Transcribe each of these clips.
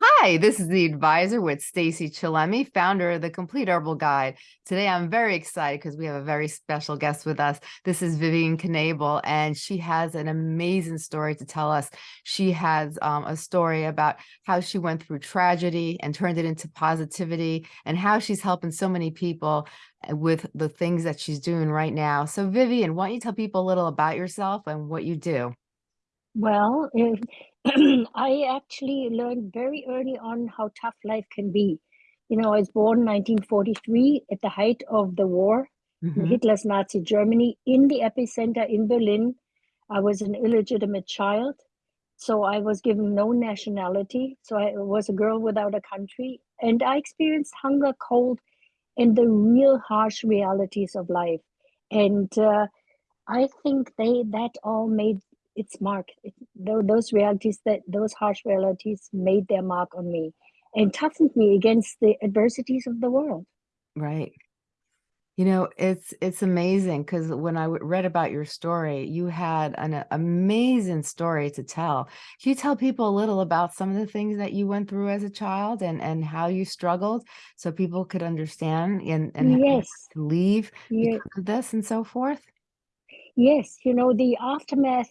Hi, this is the advisor with Stacey Chillemi, founder of the Complete Herbal Guide. Today, I'm very excited because we have a very special guest with us. This is Vivian Knebel, and she has an amazing story to tell us. She has um, a story about how she went through tragedy and turned it into positivity and how she's helping so many people uh, with the things that she's doing right now. So Vivian, why don't you tell people a little about yourself and what you do? Well, I actually learned very early on how tough life can be. You know, I was born 1943 at the height of the war mm -hmm. Hitler's Nazi Germany, in the epicenter in Berlin. I was an illegitimate child, so I was given no nationality. So I was a girl without a country, and I experienced hunger, cold, and the real harsh realities of life. And uh, I think they that all made its mark. It, those realities that those harsh realities made their mark on me and toughened me against the adversities of the world. Right. You know, it's it's amazing because when I read about your story, you had an amazing story to tell. Can you tell people a little about some of the things that you went through as a child and and how you struggled so people could understand and and yes. leave yes. this and so forth? Yes, you know, the aftermath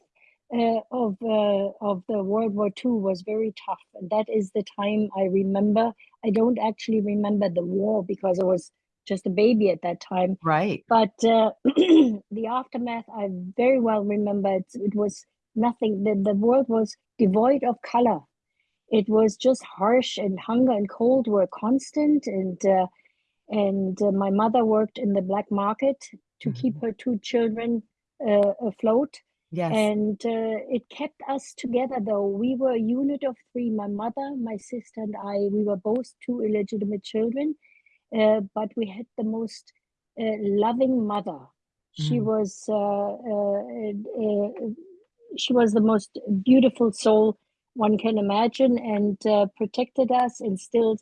uh, of uh, of the World War II was very tough, and that is the time I remember. I don't actually remember the war because I was just a baby at that time. Right. But uh, the aftermath, I very well remember. It, it was nothing. The the world was devoid of color. It was just harsh, and hunger and cold were constant. And uh, and uh, my mother worked in the black market to mm -hmm. keep her two children uh, afloat Yes. And uh, it kept us together, though. We were a unit of three my mother, my sister, and I. We were both two illegitimate children, uh, but we had the most uh, loving mother. She mm. was uh, uh, uh, she was the most beautiful soul one can imagine, and protected us, instilled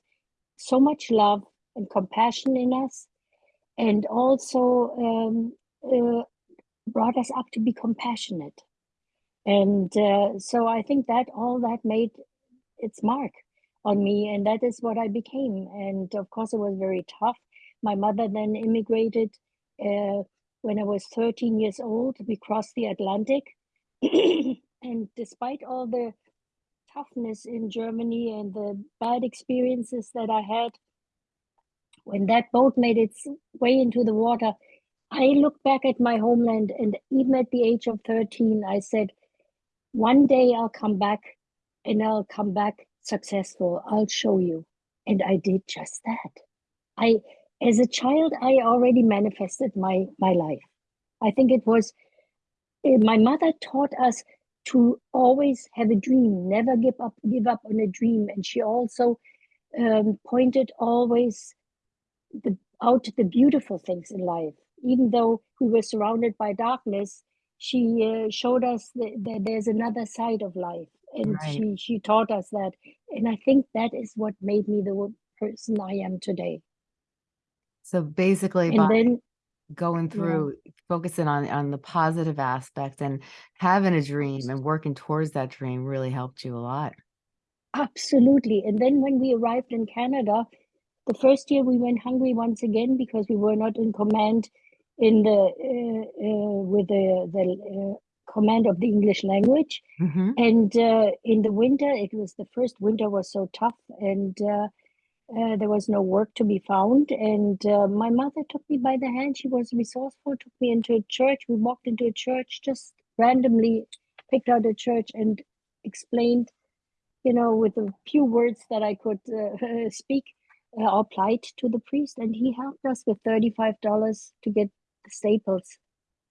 so much love and compassion in us, and also um, brought us up to be compassionate. And uh, so I think that all that made its mark on me, and that is what I became. And of course, it was very tough. My mother then immigrated uh, when I was 13 years old. We crossed the Atlantic. and despite all the toughness in Germany and the bad experiences that I had, when that boat made its way into the water, I look back at my homeland, and even at the age of 13, I said, one day I'll come back and I'll come back successful. I'll show you. And I did just that. I, as a child, I already manifested my, my life. I think it was, eh, my mother taught us to always have a dream, never give up, give up on a dream. And she also um, pointed always the, out the beautiful things in life even though we were surrounded by darkness, she uh, showed us that, that, there's another side of life, and right. she she taught us that. And I think that is what made me the person I am today. So basically, and then going through yeah. focusing on on the positive aspect and having a dream and working towards that dream really helped you a lot. Absolutely. And then when we arrived in Canada, the first year we went hungry once again because we were not in command in the uh, uh, with the the uh, command of the English language. Mm-hmm. And in the winter, it was the first winter was so tough, and there was no work to be found. And my mother took me by the hand. She was resourceful. Took me into a church. We walked into a church just randomly, picked out a church and explained, you know, with a few words that I could speak. Uh, applied to the priest and he helped us with $35 to get staples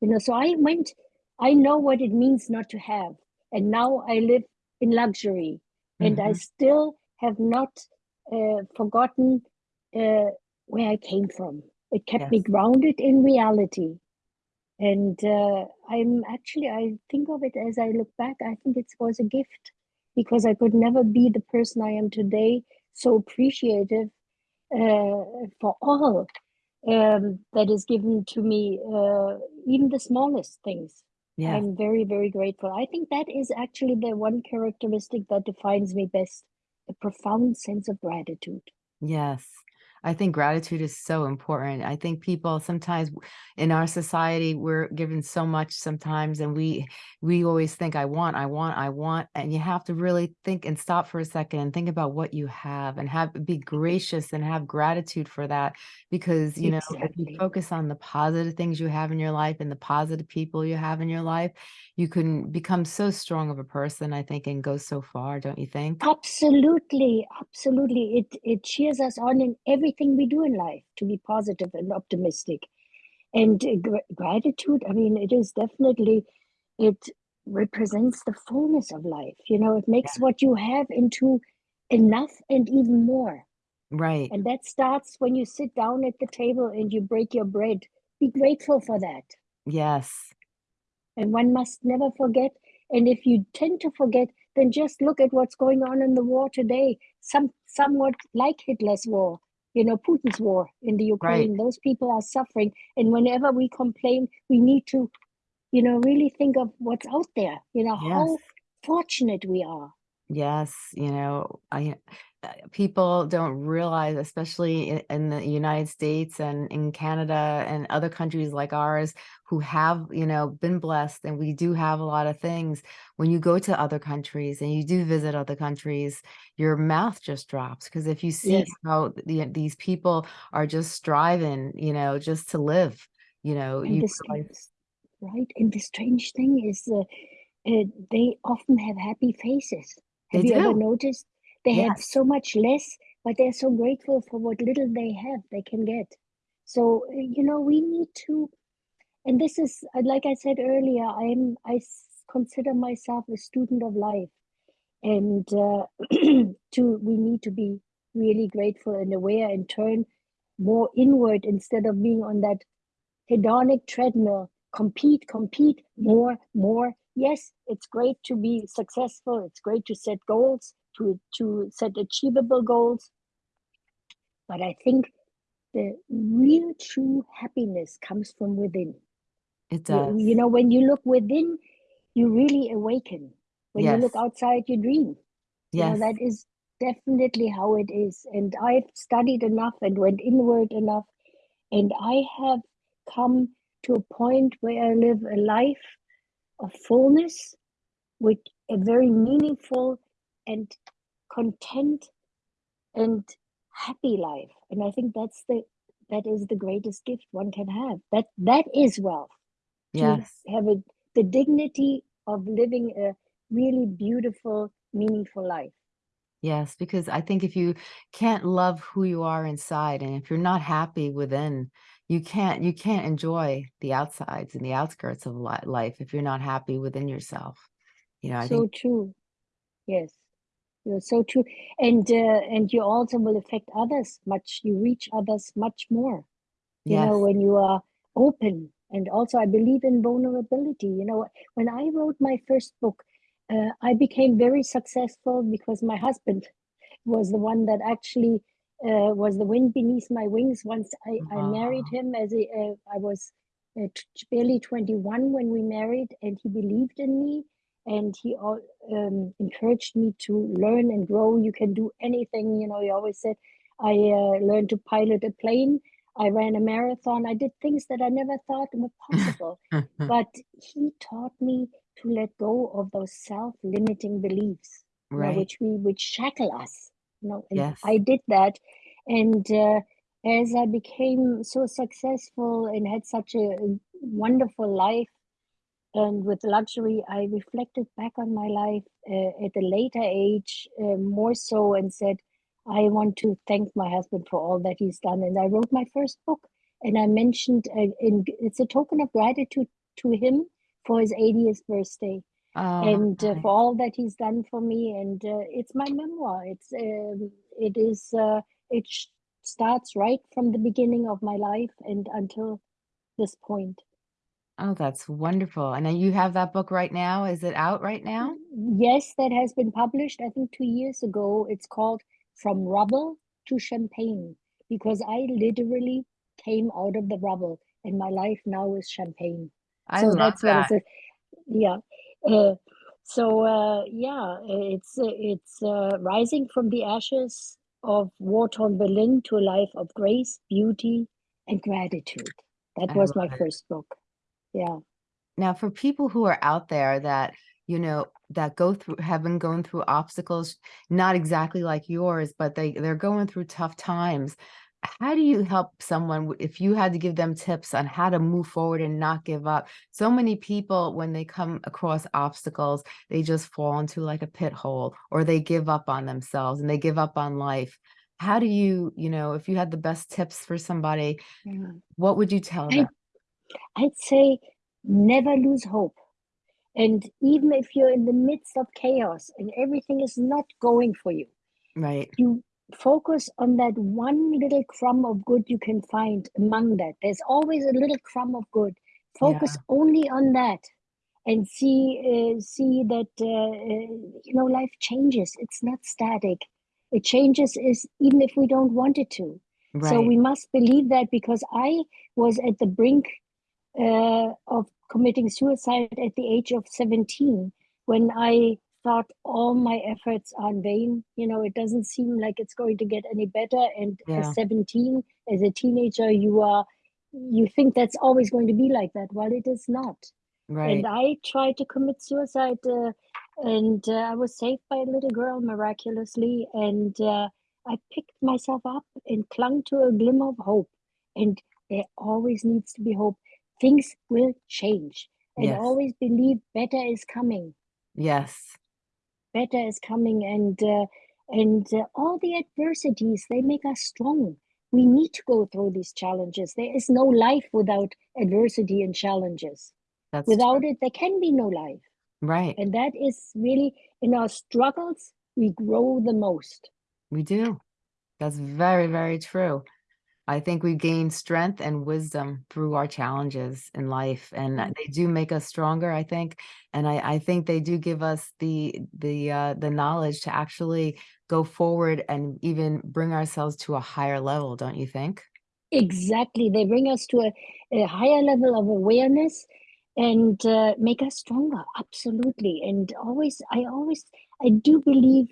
you know so i went i know what it means not to have and now i live in luxury and mm-hmm. i still have not uh, forgotten uh, where i came from it kept yes. me grounded in reality and uh, i'm actually i think of it as i look back i think it was a gift because i could never be the person i am today so appreciative uh, for all um, that is given to me, uh, even the smallest things. Yeah. I'm very, very grateful. I think that is actually the one characteristic that defines me best a profound sense of gratitude. Yes. I think gratitude is so important. I think people sometimes in our society we're given so much sometimes and we we always think I want, I want, I want and you have to really think and stop for a second and think about what you have and have be gracious and have gratitude for that because you know if you focus on the positive things you have in your life and the positive people you have in your life, you can become so strong of a person I think and go so far, don't you think? Absolutely, absolutely. It it cheers us on in everything we do in life to be positive and optimistic. And gr- gratitude, I mean, it is definitely it represents the fullness of life. You know, it makes what you have into enough and even more. Right. And that starts when you sit down at the table and you break your bread. Be grateful for that. Yes. And one must never forget. And if you tend to forget, then just look at what's going on in the war today. Some somewhat like Hitler's war, you know, Putin's war in the Right. Ukraine. Those people are suffering. And whenever we complain, we need to, you know, really think of what's out there, you know, Yes. how fortunate we are. Yes, you know, I people don't realize, especially in, in the United States and in Canada and other countries like ours who have, you know, been blessed and we do have a lot of things. When you go to other countries and you do visit other countries, your mouth just drops because if you see Yes. how the, these people are just striving, you know, just to live, you know, And you strange, right? And the strange thing is, uh, uh, they often have happy faces. they Have you ever noticed? They have so much less, but they're so grateful for what little they have, they can get. So, uh, you know, we need to, and this is, uh, like I said earlier, I'm, I consider myself a student of life. And uh, to, we need to be really grateful and aware and turn more inward instead of being on that hedonic treadmill. Compete compete more more. Yes it's great to be successful. It's great to set goals to to set achievable goals. But i think the real true happiness comes from within. It you, does. you know when you look within you really awaken. When you look outside you dream. You know that is definitely how it is. And i've studied enough and went inward enough. And I have come to a point where I live a life of fullness with a very meaningful and content and happy life. And I think that's the that is the greatest gift one can have. That that is wealth. To Yes. have a, the dignity of living a really beautiful, meaningful life. Yes, because I think if you can't love who you are inside and if you're not happy within, you can't you can't enjoy the outsides and the outskirts of life if you're not happy within yourself. You know, I think So true. Yes. You're so true. And uh, and you also will affect others much, you reach others much more, you know, when you are open. And also I believe in vulnerability. You know, when I wrote my first book, uh, I became very successful because my husband was the one that actually uh, was the wind beneath my wings. Once I, I married him as a, uh, I was uh, barely 21 when we married, and he believed in me and he al- um, encouraged me to learn and grow. You can do anything. You know, he always said, I uh, learned to pilot a plane. I ran a marathon. I did things that I never thought were possible. But he taught me to let go of those self-limiting beliefs, you know, which we which shackle us. You know, and Yes. I did that. And uh, as I became so successful and had such a wonderful life and with luxury, I reflected back on my life uh, at a later age uh, more so and said, I want to thank my husband for all that he's done. And I wrote my first book, and I mentioned uh, in, it's a token of gratitude to him for his 80th birthday Oh, and uh, nice. for all that he's done for me. And uh, it's my memoir. It's um, it is uh, it sh- starts right from the beginning of my life and until this point. Oh, that's wonderful. And then you have that book right now? Is it out right now? Yes, that has been published, I think two years ago. It's called From Rubble to Champagne because I literally came out of the rubble and my life now is champagne. I So love that's what that. a, yeah. Uh, So uh, yeah, it's it's uh, rising from the ashes of war-torn Berlin to a life of grace, beauty, and gratitude. That was my it. first book. Yeah. Now, for people who are out there that, you know, that go through, have been going through obstacles, not exactly like yours, but they, they're going through tough times. How do you help someone if you had to give them tips on how to move forward and not give up? So many people, when they come across obstacles, they just fall into like a pit hole or they give up on themselves and they give up on life. How do you, you know, if you had the best tips for somebody, what would you tell them? I'd say never lose hope. And even if you're in the midst of chaos and everything is not going for you, Right. you focus on that one little crumb of good you can find among that. There's always a little crumb of good. Focus only on that and see uh, see that uh, uh, you know life changes. It's not static. It changes is even if we don't want it to. So we must believe that because I was at the brink uh, of committing suicide at the age of 17 when I thought all my efforts are in vain. You know, it doesn't seem like it's going to get any better. And Yeah. as 17, as a teenager, you are you think that's always going to be like that. Well, it is not. Right. And I tried to commit suicide, uh, and uh, I was saved by a little girl miraculously. And uh, I picked myself up and clung to a glimmer of hope. And there always needs to be hope. Things will change. And Yes. always believe better is coming. Yes. Better is coming. And uh, and uh, all the adversities they make us strong. We need to go through these challenges. There is no life without adversity and challenges. That's Without true. it, there can be no life. Right. And that is really in our struggles, we grow the most. We do. That's very, very true. I think we gain strength and wisdom through our challenges in life, and Mm. they do make us stronger, I think. And I, I think they do give us the the uh, the knowledge to actually go forward and even bring ourselves to a higher level, don't you think? Exactly. They bring us to a, a higher level of awareness and uh, make us stronger. Absolutely. And always, I always, I do believe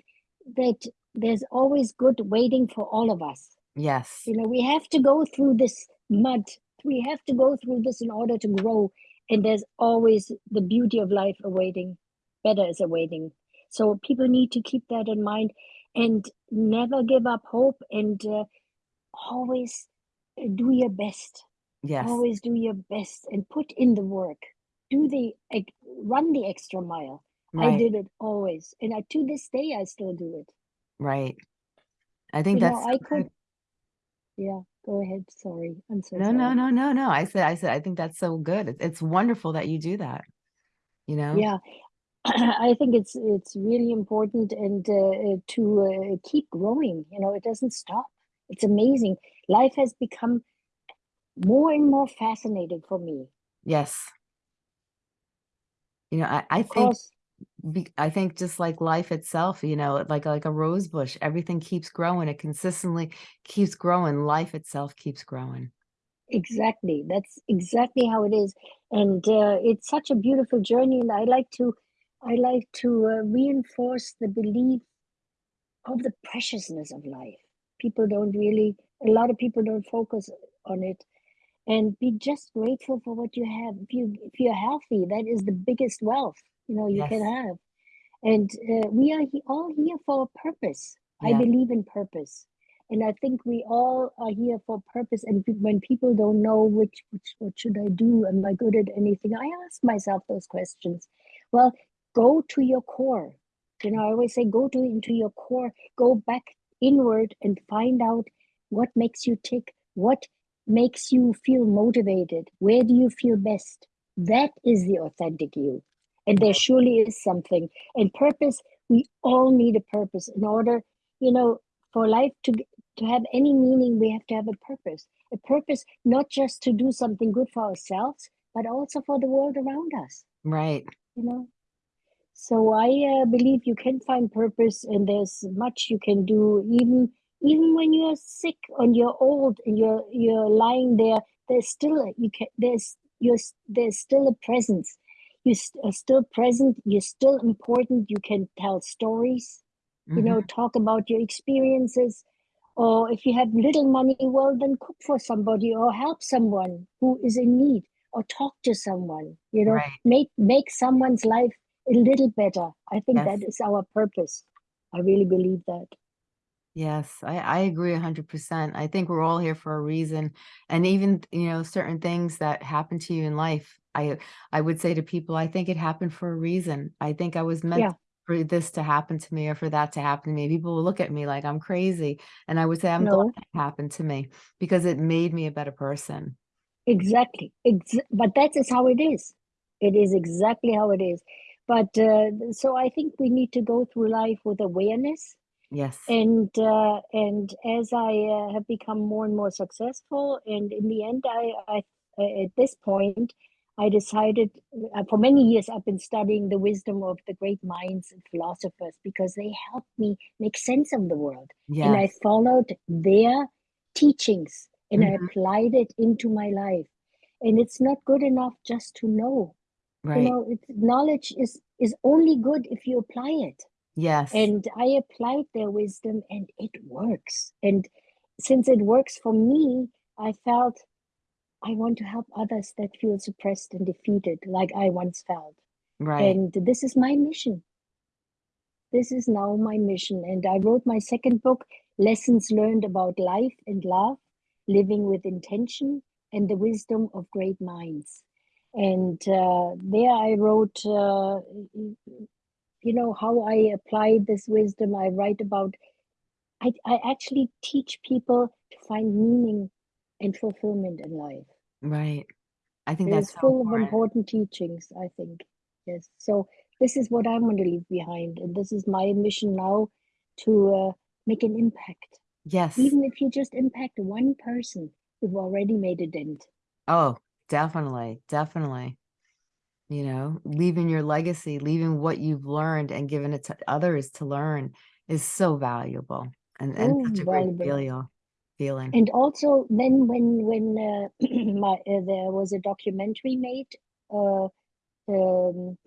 that there's always good waiting for all of us. Yes. You know, we have to go through this mud. We have to go through this in order to grow. And there's always the beauty of life awaiting. Better is awaiting. So people need to keep that in mind and never give up hope and uh, always do your best. Yes. Always do your best and put in the work. Do the run the extra mile. I did it always, and I, to this day I still do it. Right. I think You know, that's I so could. Yeah, go ahead. Sorry, I'm so No, no, sorry. no, no, no. I said, I said, I think that's so good. It's, it's wonderful that you do that, you know? Yeah, I think it's it's really important and uh, uh, to uh, keep growing. You know, it doesn't stop. It's amazing. Life has become more and more fascinating for me. Yes. You know, I, I think course, be, I think just like life itself, you know, like like a rose bush, everything keeps growing. It consistently keeps growing. Life itself keeps growing. exactly. That's exactly how it is, and uh, it's such a beautiful journey. And I like to, I like to uh, reinforce the belief of the preciousness of life. People don't really, a lot of people don't focus on it and be just grateful for what you have. If you if you're healthy, that is the biggest wealth you know you can have. And uh, we are he- all here for a purpose. I believe in purpose, and I think we all are here for purpose. And when people don't know which which what should I do, am I good at anything? I ask myself those questions. Well, go to your core. You know, I always say go to into your core. Go back inward and find out what makes you tick. What makes you feel motivated? Where do you feel best? That is the authentic you. And there surely is something. And purpose, we all need a purpose in order, you know, for life to to have any meaning, we have to have a purpose. A purpose not just to do something good for ourselves, but also for the world around us, Right. you know. So I uh, believe you can find purpose, and there's much you can do, even even when you're sick and you're old and you're you're lying there. There's still you can there's you're, there's still a presence. You st- are still present you're still important you can tell stories you know mm-hmm. talk about your experiences or if you have little money well then cook for somebody or help someone who is in need or talk to someone you know Right. make make someone's life a little better i think that Yes. is our purpose i really believe that Yes, I, I agree a hundred percent. I think we're all here for a reason. And even, you know, certain things that happen to you in life, I I would say to people, I think it happened for a reason. I think I was meant Yeah. for this to happen to me or for that to happen to me. People will look at me like I'm crazy. And I would say I'm glad no it happened to me because it made me a better person. exactly Ex- but that is how it is it is exactly how it is but uh, so i think we need to go through life with awareness Yes. and uh, and as I uh, have become more and more successful, and in the end, I, I uh, at this point, I decided uh, for many years I've been studying the wisdom of the great minds and philosophers because they helped me make sense of the world, and I followed their teachings and I Mhm. applied it into my life. And it's not good enough just to know. Right. You know, it's, knowledge is is only good if you apply it Yes. and I applied their wisdom and it works. And since it works for me, I felt I want to help others that feel suppressed and defeated, like I once felt. Right. And this is my mission. This is now my mission. And I wrote my second book, Lessons Learned About Life and Love, Living with Intention, and the Wisdom of Great Minds. And uh, there I wrote uh, you know how i apply this wisdom i write about I, I actually teach people to find meaning and fulfillment in life Right. I think that's so full of important. important teachings i think yes so this is what i'm going to leave behind and this is my mission now to uh, make an impact Yes. even if you just impact one person you've already made a dent Oh, definitely. Definitely. You know, leaving your legacy, leaving what you've learned and giving it to others to learn is so valuable and, and so such a great feel, feeling. and also then when when uh, my uh, there was a documentary made uh, um,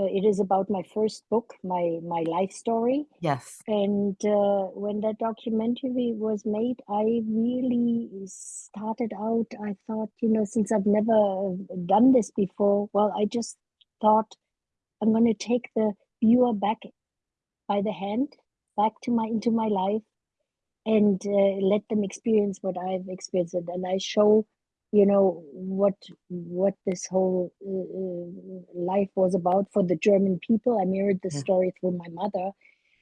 uh, it is about my first book my my life story Yes. and uh, when that documentary was made i really started out i thought you know since i've never done this before well i just thought i'm going to take the viewer back by the hand back to my into my life and uh, let them experience what I've experienced, and I show, you know, what what this whole uh, uh, life was about for the German people. I mirrored the Yeah. story through my mother,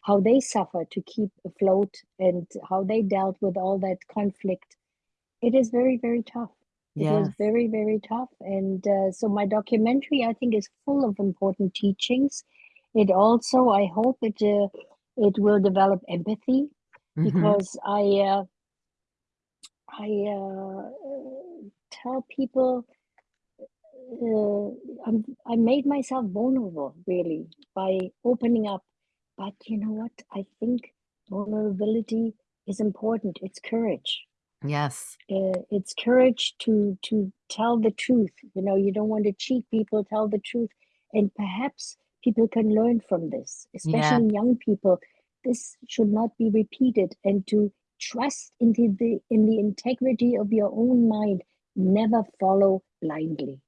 how they suffered to keep afloat, and how they dealt with all that conflict. It is very very tough. It was very very tough, and uh, so my documentary I think is full of important teachings. It also I hope it uh, it will develop empathy Mhm. because I uh, I uh, tell people uh, I'm, I made myself vulnerable really by opening up. But you know what? I think vulnerability is important. It's courage. Yes. Uh, it's courage to to tell the truth. You know, you don't want to cheat people. Tell the truth, and perhaps people can learn from this, Yeah. especially young people. This should not be repeated, and to trust into the in the integrity of your own mind. Never follow blindly.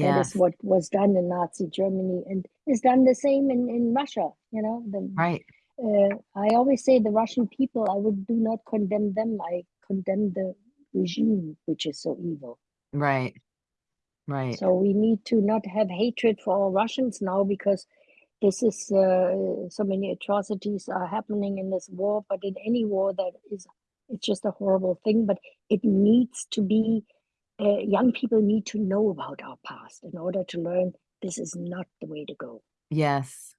That is what was done in Nazi Germany, and is done the same in in Russia. You know, the Right. uh, I always say the Russian people, I would do not condemn them. I condemn the regime, which is so evil. Right. Right. So we need to not have hatred for all Russians now because this is uh, so many atrocities are happening in this war. But in any war, that is, it's just a horrible thing. But it needs to be. Uh, young people need to know about our past in order to learn this is not the way to go. Yes.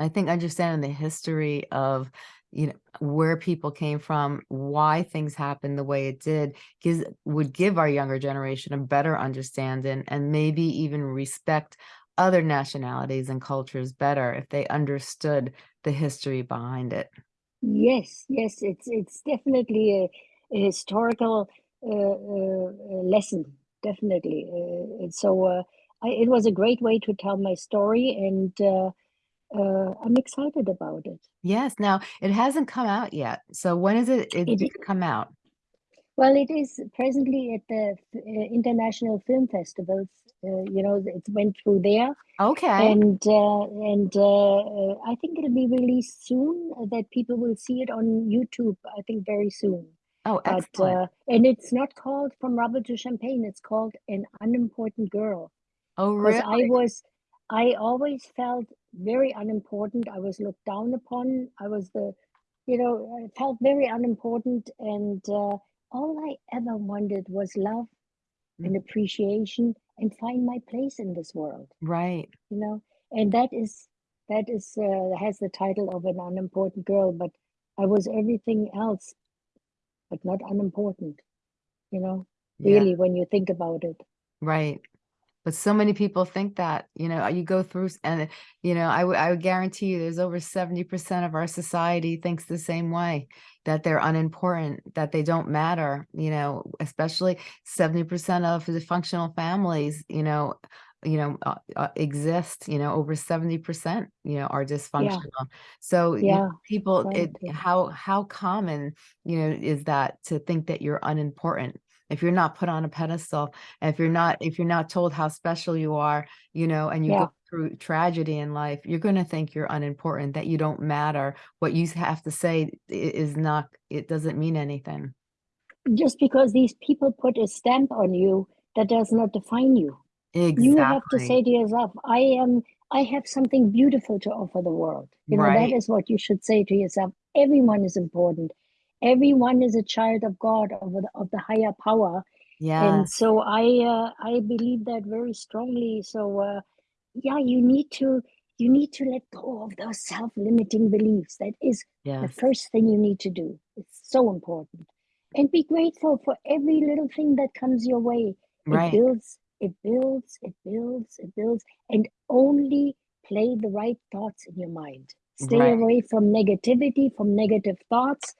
I think understanding the history of, you know, where people came from, why things happened the way it did, gives would give our younger generation a better understanding and maybe even respect other nationalities and cultures better if they understood the history behind it. Yes, yes, it's it's definitely a, a historical lesson, definitely. Uh, so uh, I, it was a great way to tell my story, and uh, uh, I'm excited about it. Yes. Now it hasn't come out yet. So when is it, it It due i- to come out? Well, it is presently at the uh, international film festivals. Uh, you know, it went through there, Okay. and uh, and uh, uh, I think it'll be released soon. uh, That people will see it on YouTube. I think very soon. Oh, But excellent. uh, and it's not called From Rubble to Champagne. It's called An Unimportant Girl. Oh, because I really? was, I always felt very unimportant. I was looked down upon. I was the, you know, I felt very unimportant, and uh, all I ever wanted was love and Mm. appreciation and find my place in this world. Right. You know, and that is that is uh, has the title of an unimportant girl, but I was everything else, but not unimportant. You know, Yeah. really, when you think about it. Right. But so many people think that, you know, you go through and, you know, I I would guarantee you there's over 70% of our society thinks the same way, that they're unimportant, that they don't matter, you know, especially 70% of the functional families, you know, you know, uh, uh, exist, you know, over 70%, you know, are dysfunctional. So you, Yeah, people, it, how, how common, you know, is that to think that you're unimportant? If you're not put on a pedestal, and if you're not if you're not told how special you are, you know, and you Yeah. go through tragedy in life, you're going to think you're unimportant, that you don't matter. What you have to say is not, it doesn't mean anything. just because these people put a stamp on you, that does not define you. You have to say to yourself, I am I have something beautiful to offer the world. You know, that Right. is what you should say to yourself. Everyone is important. Everyone is a child of God, of the, of the higher power. Yeah. And so I uh, I believe that very strongly. So uh, yeah, you need to you need to let go of those self-limiting beliefs. That is the first thing you need to do. It's so important. And be grateful for every little thing that comes your way. It Right. builds, it builds, it builds, it builds, and only play the right thoughts in your mind. Stay Right. away from negativity, from negative thoughts.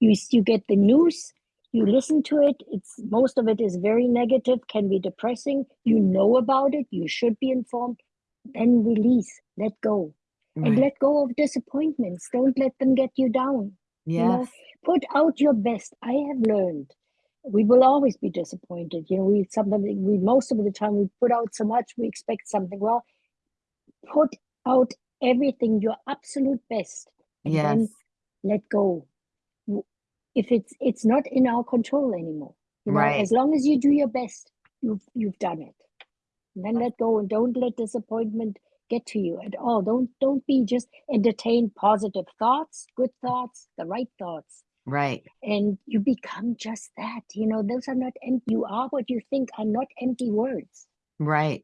You you get the news, you listen to it. It's most of it is very negative, can be depressing. You know about it, you should be informed. Then release, let go, and let go of disappointments. Don't let them get you down. You know, Yes. put out your best. I have learned we will always be disappointed. You know, we sometimes we most of the time we put out so much we expect something. Well, put out everything, your absolute best, and then let go. If it's it's not in our control anymore. You know, Right. as long as you do your best, you've you've done it. And then let go and don't let disappointment get to you at all. Don't don't be just entertain positive thoughts, good thoughts, the right thoughts Right. and you become just that you know those are not empty you are what you think are not empty words Right.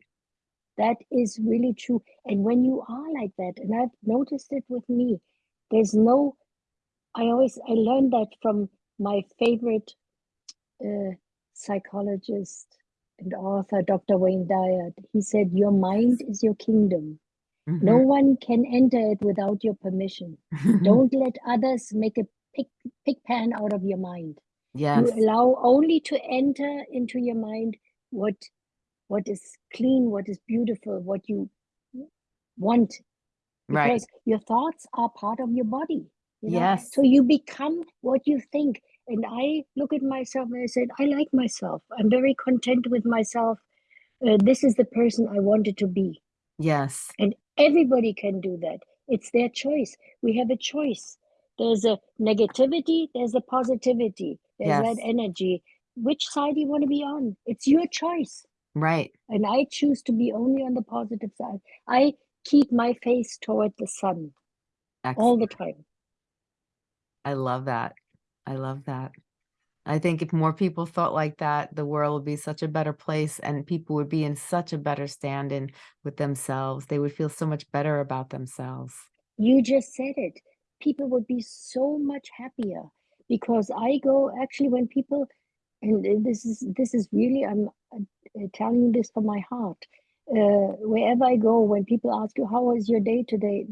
that is really true and when you are like that and i've noticed it with me there's no i always i learned that from my favorite uh, psychologist and author dr wayne dyer he said your mind is your kingdom no Mhm. one can enter it without your permission don't let others make a pick, pick pan out of your mind. Yes. you allow only to enter into your mind what what is clean what is beautiful what you want. Right. because your thoughts are part of your body you know? Yes. so you become what you think. And i look at myself and i said i like myself. I'm very content with myself. Uh, this is the person i wanted to be. Yes. and everybody can do that. It's their choice. We have a choice there's a negativity there's a positivity there's that energy which side do you want to be on it's your choice Right. and i choose to be only on the positive side i keep my face toward the sun all the time I love that. I love that. I think if more people thought like that, the world would be such a better place and people would be in such a better stand-in with themselves. They would feel so much better about themselves. you just said it people would be so much happier because i go actually when people and uh, this is this is really i'm uh, telling you this from my heart uh, wherever i go when people ask you how was your day today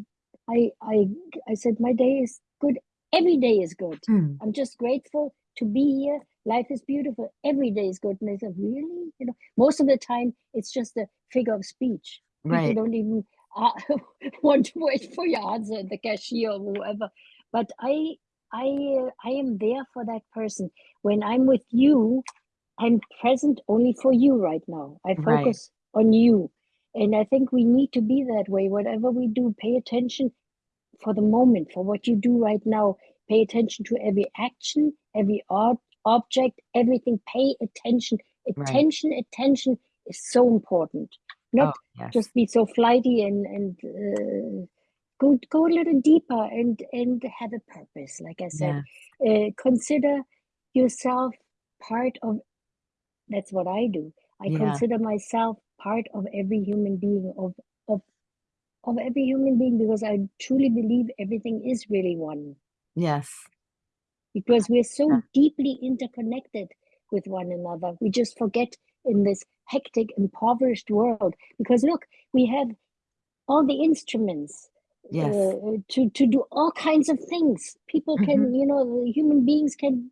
i i i said my day is good every day is good Hmm. i'm just grateful to be here life is beautiful. Every day is good. And they say, really? You know, most of the time it's just a figure of speech. People Right. don't even uh, want to wait for your answer the cashier or whoever. But I, I, uh, I am there for that person. When I'm with you, I'm present only for you right now. I Right. focus on you. And I think we need to be that way. Whatever we do, pay attention for the moment, for what you do right now. Pay attention to every action, every ob- object, everything. Pay attention. Right. Attention, attention is so important. Not Oh, yes. just be so flighty and and uh, go go a little deeper and and have a purpose. Like I said, Yeah. uh, consider yourself part of. That's what I do. I Yeah. consider myself part of every human being of of of every human being because I truly believe everything is really one Yes. because we're so Yeah. deeply interconnected with one another. We just forget in this hectic, impoverished world. Because look, we have all the instruments Yes. uh, to to do all kinds of things. People can, Mhm. you know, human beings can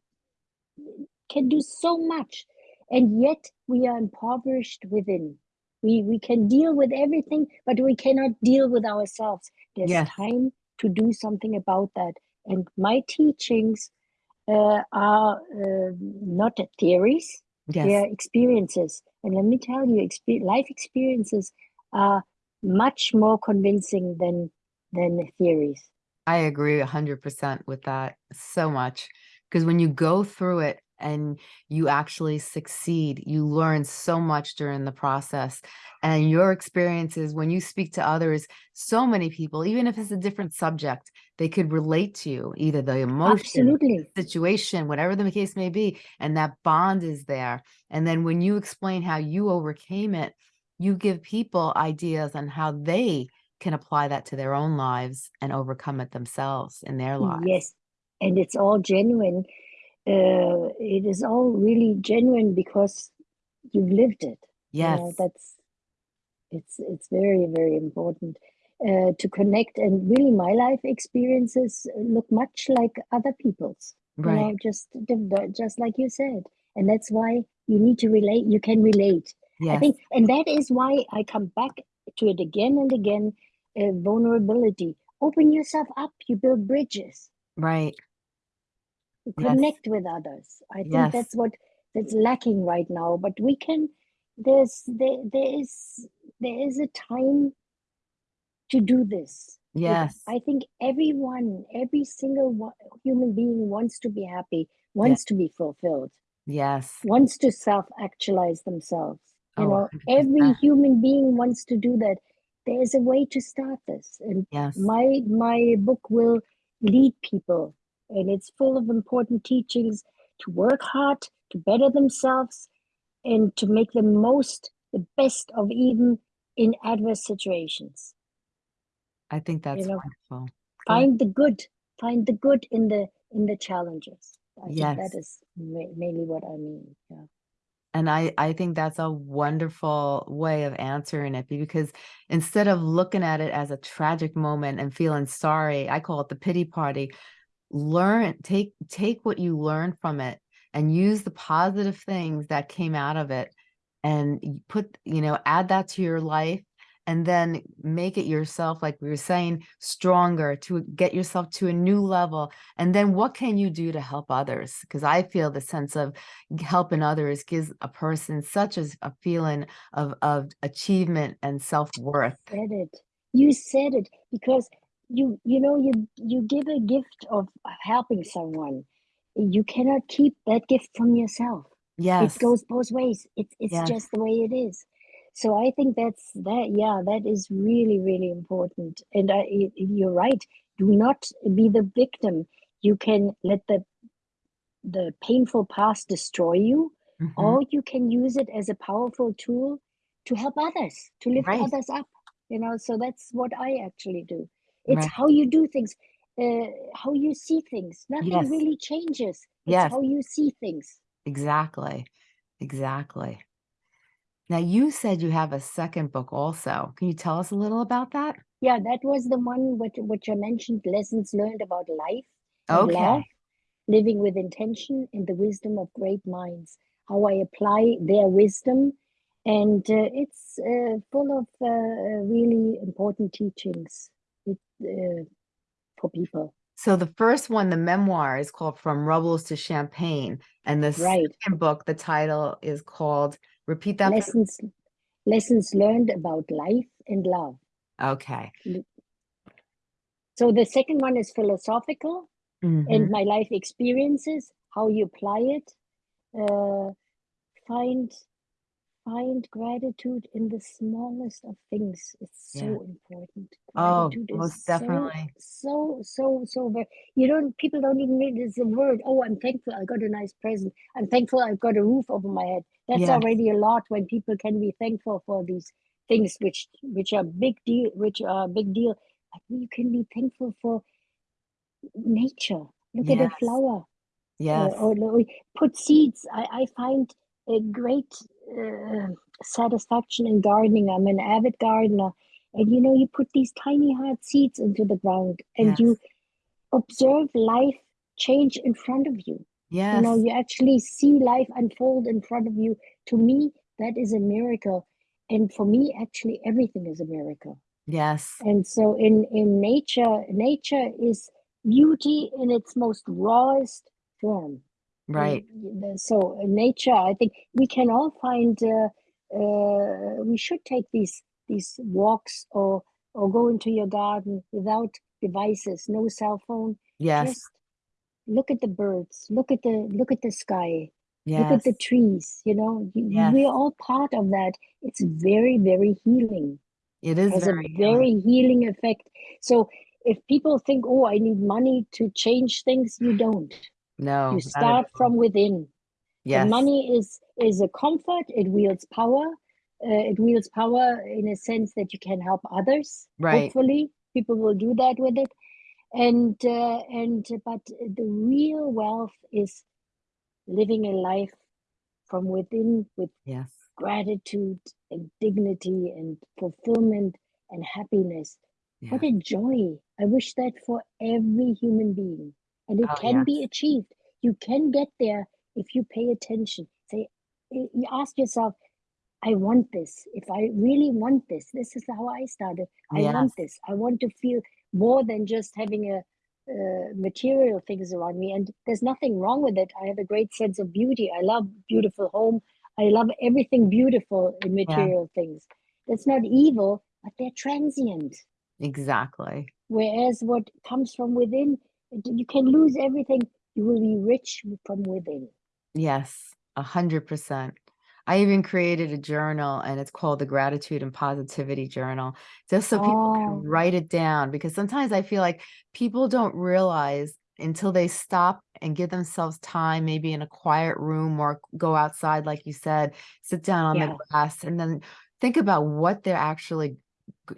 can do so much, and yet we are impoverished within. We we can deal with everything, but we cannot deal with ourselves. There's Yes. time to do something about that. And my teachings uh, are uh, not theories; Yes. are experiences. And let me tell you, life experiences are much more convincing than than theories. I agree 100% with that so much because when you go through it and you actually succeed, you learn so much during the process. And your experiences, when you speak to others, so many people, even if it's a different subject, they could relate to you, either the emotion, Absolutely. situation, whatever the case may be, and that bond is there. And then when you explain how you overcame it, you give people ideas on how they can apply that to their own lives and overcome it themselves in their lives. Yes, and it's all genuine. Uh, it is all really genuine because you've lived it. You know, Yes. that's it's it's very very important uh, to connect. And really, my life experiences look much like other people's. You know, Right. just just like you said, and that's why you need to relate. You can relate. I think, and that is why I come back to it again and again. Uh, vulnerability. Open yourself up. You build bridges. Right. You Yes. connect with others. I think Yes. that's what that's lacking right now. But we can. There's there there is there is a time to do this. Yes. I think everyone, every single one, human being wants to be happy, wants to be fulfilled, Yes. wants to self-actualize themselves. You Oh, know, every 100%. human being wants to do that. There is a way to start this, and Yes. my my book will lead people, and it's full of important teachings to work hard, to better themselves, and to make the most, the best of even in adverse situations. I think You that's know, wonderful. Go ahead. find the good, find the good in the in the challenges. I think that Yes. is ma- mainly what I mean. Yeah. And I, I think that's a wonderful way of answering it because instead of looking at it as a tragic moment and feeling sorry, I call it the pity party. Learn, take, take what you learn from it and use the positive things that came out of it and put, you know, add that to your life and then make it yourself, like we were saying, stronger to get yourself to a new level. And then what can you do to help others? Because I feel the sense of helping others gives a person such as a feeling of, of achievement and self-worth. Said it. You said it because you you know you you give a gift of helping someone. You cannot keep that gift from yourself. Yes. It goes both ways. It's it's Yes. just the way it is. So I think that's that. Yeah, that is really really important. And I, you're right. Do not be the victim. You can let the the painful past destroy you, Mhm. or you can use it as a powerful tool to help others, to lift Right. others up. You know, so that's what I actually do. It's Right. how you do things, uh, how you see things. Nothing Yes. really changes. It's Yes. how you see things. Exactly. Exactly. Now you said you have a second book also. Can you tell us a little about that? Yeah, that was the one which which I mentioned, lessons learned about life and love. Living with intention and the wisdom of great minds, how I apply their wisdom. And uh, it's uh, full of uh, really important teachings it, uh, for people. So the first one, the memoir, is called From Rebels to Champagne. And the Right. second book, the title is called, repeat that. for me? Lessons, lessons learned about life and love. Okay. So the second one is philosophical Mhm. and my life experiences, how you apply it. Uh, find find gratitude in the smallest of things. It's so Yeah. important. Oh, most is so, definitely. so, so, so very. You don't. People don't even read this word. Oh, I'm thankful I got a nice present. I'm thankful I've got a roof over my head. That's Yes. already a lot when people can be thankful for these things, which which are big deal, which are big deal. But you can be thankful for nature. Look at a flower Yes. uh, or no, put seeds. I, I find a great uh, satisfaction in gardening. I'm an avid gardener. And you know, you put these tiny hard seeds into the ground and you observe life change in front of you. You know, you actually see life unfold in front of you. To me, that is a miracle. And for me, actually, everything is a miracle. Yes. And so in, in nature, nature is beauty in its most rawest form. Right. So in nature, I think we can all find. Uh, uh, we should take these these walks or or go into your garden without devices, no cell phone. Yes. Just look at the birds. Look at the look at the sky. Look at the trees. You know, Yes. we're all part of that. It's very very healing It is has a very healing. very healing effect. So if people think, oh, I need money to change things, you don't. No, You start from within. The Yes. money is is a comfort. It wields power. Uh, it wields power in a sense that you can help others. Right. Hopefully, people will do that with it. And uh, and but the real wealth is living a life from within with Yes. gratitude and dignity and fulfillment and happiness. Yeah. What a joy. I wish that for every human being. And it Oh, can be achieved. You can get there if you pay attention. Say, you ask yourself, I want this. If I really want this, this is how I started. I Yes. want this. I want to feel more than just having a uh, material things around me. And there's nothing wrong with it. I have a great sense of beauty. I love beautiful home. I love everything beautiful in Yeah. material things. That's not evil, but they're transient. Exactly. Whereas what comes from within, you can lose everything. You will be rich from within. Yes. A hundred percent. I even created a journal and it's called the Gratitude and Positivity Journal, just so people can Oh, write it down. Because sometimes I feel like people don't realize until they stop and give themselves time, maybe in a quiet room or go outside, like you said, sit down on yeah. the grass and then think about what they're actually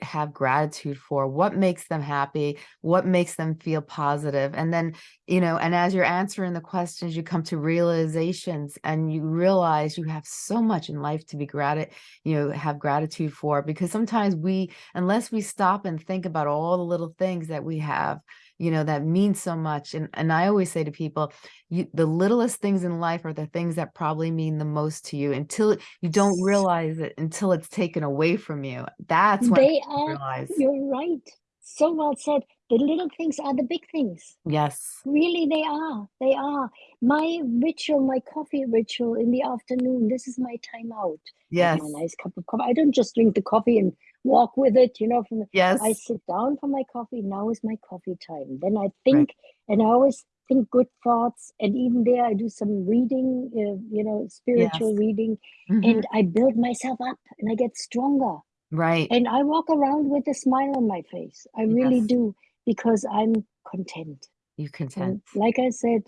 have gratitude for, what makes them happy, what makes them feel. And then, you know, and as you're answering the questions, you come to realizations and you realize you have so much in life to be grat, you know, have gratitude for. Because sometimes we, unless we stop and think about all the little things that we have, you know, that means so much. And and I always say to people, you the littlest things in life are the things that probably mean the most to you until you don't realize it until it's taken away from you. That's when They are, realize. you're right. So well said. The little things are the big things. Yes. Really, they are. They are. My ritual, my coffee ritual in the afternoon, this is my time out. Yes. my nice cup of coffee. I don't just drink the coffee and walk with it, you know, from I Yes. I sit down for my coffee. Now is my coffee time. Then I Right. think, and I always think good thoughts. And even there, I do some reading, uh, you know, Yes. spiritual reading, hmm and I build myself up and I get stronger. Right. And I walk around with a smile on my face. I really do because I'm content. You And content. like I said,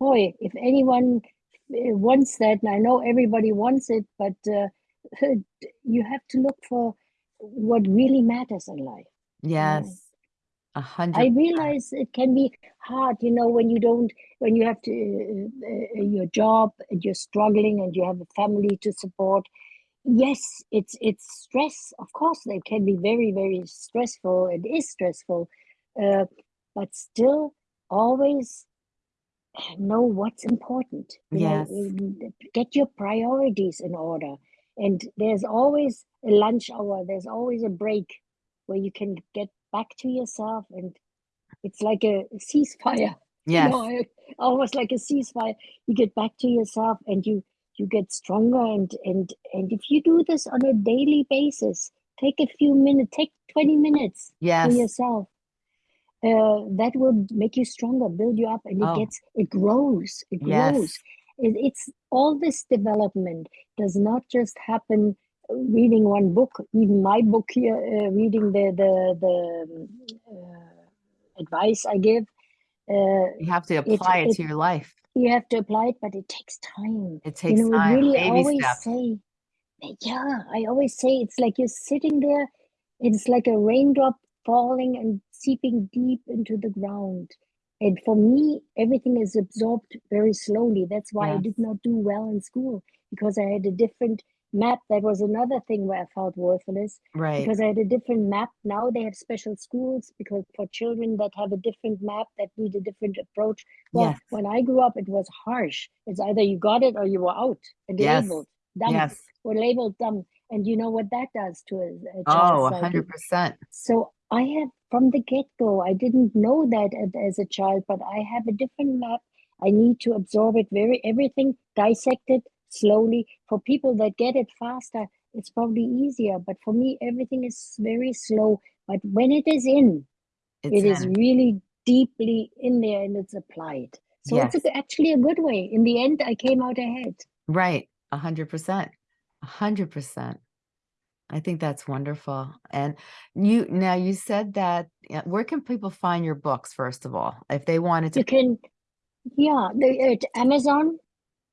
boy, if anyone uh, wants that, and I know everybody wants it, but uh, you have to look for what really matters in life. Yes. A I hundred percent. realize it can be hard, you know, when you don't, when you have to, uh, uh, your job and you're struggling and you have a family to support. Yes, it's it's stress. Of course, it can be very, very stressful. It is stressful, uh, but still, always know what's important. You Yes. know, get your priorities in order. And there's always a lunch hour, there's always a break where you can get back to yourself and it's like a ceasefire. Yes. You know, almost like a ceasefire. You get back to yourself and you you get stronger and and and if you do this on a daily basis, take a few minutes, take 20 minutes for yourself. Uh, that will make you stronger, build you up, and it Oh. gets it grows. It Yes. grows. It, it's all this development does not just happen reading one book. Even my book here, uh, reading the the the uh, advice I give. Uh, You have to apply it, it- to your life. you have to apply it, but it takes time. It takes you know, time. really Baby always say, yeah, I always say it's like you're sitting there, it's like a raindrop falling and seeping deep into the ground. And for me, everything is absorbed very slowly. That's why I did not do well in school because I had a different map. That was another thing where I felt worthless Right. because I had a different map. Now they have special schools because for children that have a different map that need a different approach. Well, Yes. when I grew up, it was harsh. It's either you got it or you were out and Yes. Dumb Yes. or labeled dumb. And you know what that does to uh, oh, a, a Oh, child's a psyche. hundred percent. So I have from the get go, I didn't know that as, a child, but I have a different map. I need to absorb it very everything dissected slowly. For people that get it faster, it's probably easier. But for me, everything is very slow. But when it is in, It's it is in. really deeply in there and it's applied. So it's Yes. a, actually a good way. In the end, I came out ahead. Right. A hundred percent. A hundred percent. I think that's wonderful. And you now you said that where can people find your books first of all if they wanted to You can, yeah, the, at Amazon.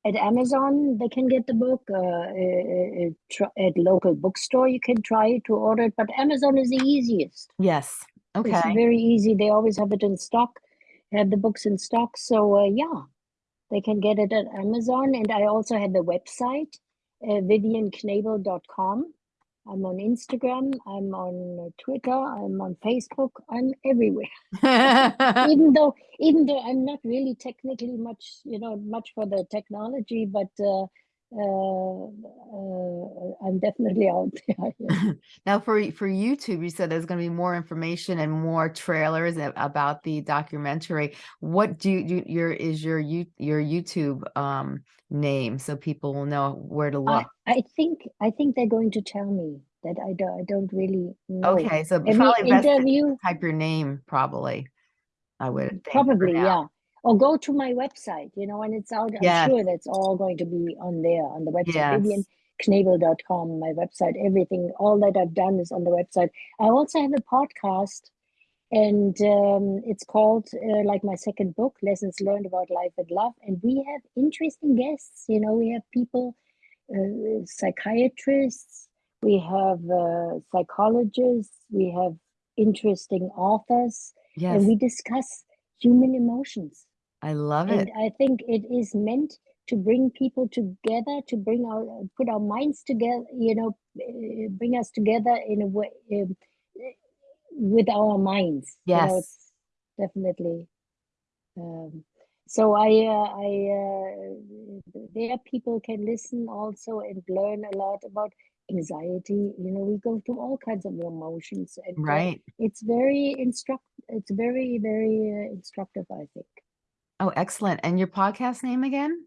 At Amazon, they can get the book. Uh, uh, uh, at local bookstore, you can try to order it. But Amazon is the easiest. Yes. It's Okay. very easy. They always have it in stock. Have the books in stock. So uh, yeah, they can get it at Amazon. And I also have a website, uh, vivianknabel.com. I'm on Instagram. I'm on Twitter. I'm on Facebook. I'm everywhere. even though even though I'm not really technically much, you know, much for the technology, but uh, I'm definitely out there. yeah. now for for YouTube, you said there's going to be more information and more trailers about the documentary. What do you do? Your is your you your YouTube um name so people will know where to look. I think I think they're going to tell me that I don't I don't really know. Okay, so Every probably interview, type your name. Probably, I would probably, yeah. Or go to my website, you know, and it's out. I'm sure that's all going to be on there on the website. Yes. VivianKnabel.com, my website, everything, all that I've done is on the website. I also have a podcast, and um, it's called uh, like my second book, Lessons Learned About Life and Love. And we have interesting guests. You know, we have people, uh, psychiatrists, we have uh, psychologists, we have interesting authors, Yes, and we discuss human emotions. I love And it. I think it is meant to bring people together, to bring our put our minds together, you know, uh, bring us together in a way um, with our minds. You know, Yes. definitely. Um, so I, uh, I, uh, there people can listen also and learn a lot about anxiety. You know, we go through all kinds of emotions, and uh, Right. it's very instruct. It's very, very uh, instructive. I think. Oh, excellent. And your podcast name again?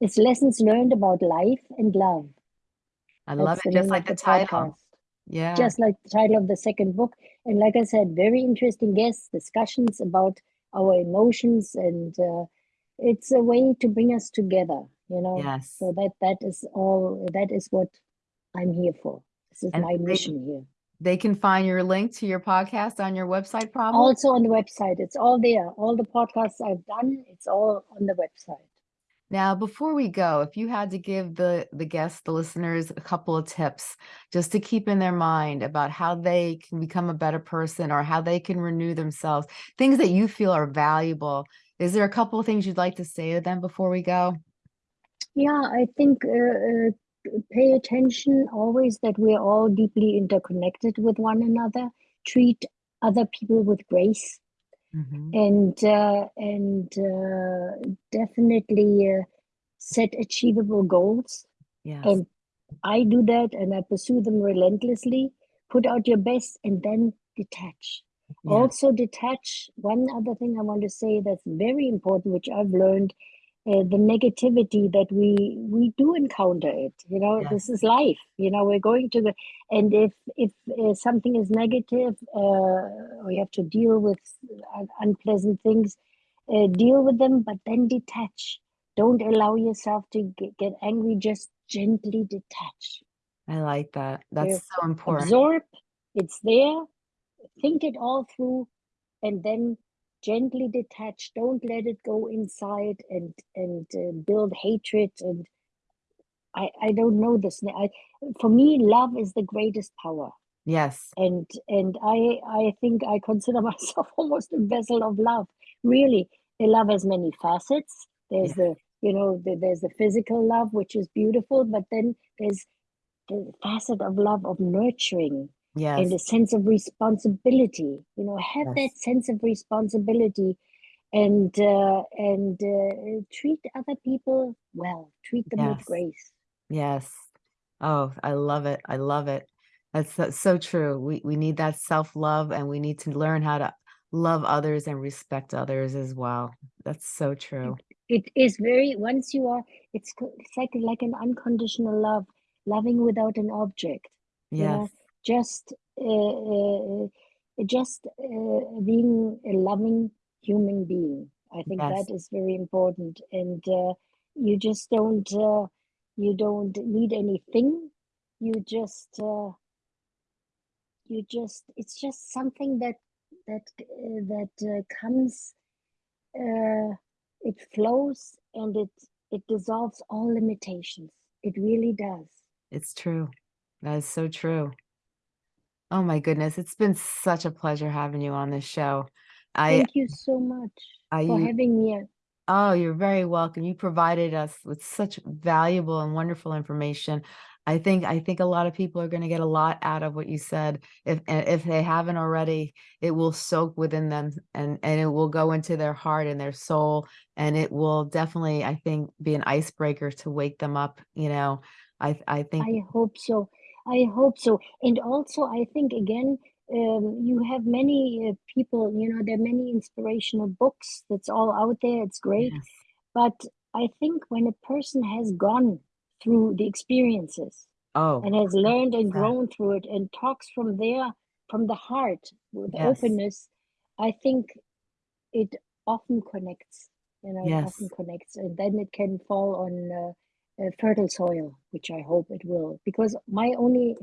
It's lessons learned about life and love. I love That's it, the just like of the title. podcast. Yeah. Just like the title of the second book. And like I said, very interesting guests, discussions about our emotions, and uh, it's a way to bring us together, you know. Yes. So that that is all. That is what I'm here for. This is And my mission here. They can find your link to your podcast on your website, probably. Also on the website, it's all there. All the podcasts I've done, it's all on the website. Now, before we go, if you had to give the the guests, the listeners, a couple of tips just to keep in their mind about how they can become a better person or how they can renew themselves, things that you feel are valuable. Is there a couple of things you'd like to say to them before we go? Yeah, I think uh, uh, pay attention always that we're all deeply interconnected with one another. Treat other people with grace. Mhm. and uh, and uh, definitely uh, set achievable goals. Yes. And I do that, and I pursue them relentlessly. Put out your best, and then detach. Yeah. Also, detach. One other thing I want to say that's very important, which I've learned, uh, the negativity that we we do encounter it. You know, this is life. You know, we're going to the and if if uh, something is negative, uh, we have to deal with un- unpleasant things. Uh, deal with them, but then detach. Don't allow yourself to get, get angry. Just gently detach. I like that. That's Yeah. so important. Absorb. It's there. Think it all through, and then gently detach. Don't let it go inside and and uh, build hatred. And I I don't know this. I for me, love is the greatest power. Yes. and and I I think I consider myself almost a vessel of love. Really, the love has many facets. There's Yeah. the you know the, there's the physical love, which is beautiful, but then there's the facet of love of nurturing Yes. and a sense of responsibility. You know, have that sense of responsibility and uh, and uh, treat other people well. Treat them with grace. Yes. Oh, I love it. I love it. That's, that's so true. We we need that self-love and we need to learn how to love others and respect others as well. That's so true. it is very once you are it's it's like like an unconditional love loving without an object you know just uh, uh, just uh, being a loving human being i think Yes. that is very important and uh, you just don't uh, you don't need anything you just uh, you just it's just something that that uh, that uh, comes uh, it flows and it it dissolves all limitations it really does It's true. That is so true. Oh my goodness. It's been such a pleasure having you on this show. I thank you so much I for having me Oh, you're very welcome. You provided us with such valuable and wonderful information. I think I think a lot of people are going to get a lot out of what you said. If eh, if they haven't already, it will soak within them and and it will go into their heart and their soul and it will definitely, I think, be an icebreaker to wake them up, you know. I I think i hope so i hope so and also i think again um, you have many uh, people you know there are many inspirational books that's all out there it's great yes. but i think when a person has gone through the experiences Oh, and has learned and 100%. grown through it and talks from there from the heart with Yes. openness i think it often connects you know it Yes. often connects and then it can fall on uh, uh, fertile soil which i hope it will because my only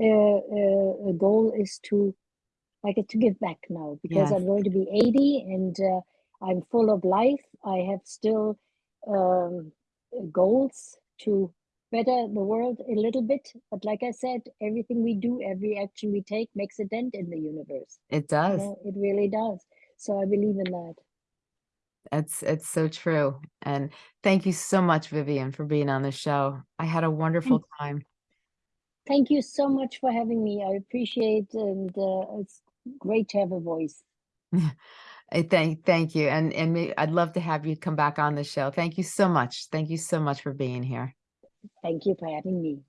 uh, uh, goal is to like to give back now because Yes. i'm going to be 80 and uh, i'm full of life i have still um, goals to better the world a little bit but like i said everything we do every action we take makes a dent in the universe It you does. know it really does so i believe in that It's it's so true. And thank you so much, Vivian, for being on the show. I had a wonderful time. thank you so much for having me i appreciate and uh, it's great to have a voice I thank thank you. And and I'd love to have you come back on the show. Thank you so much. Thank you so much for being here. thank you for having me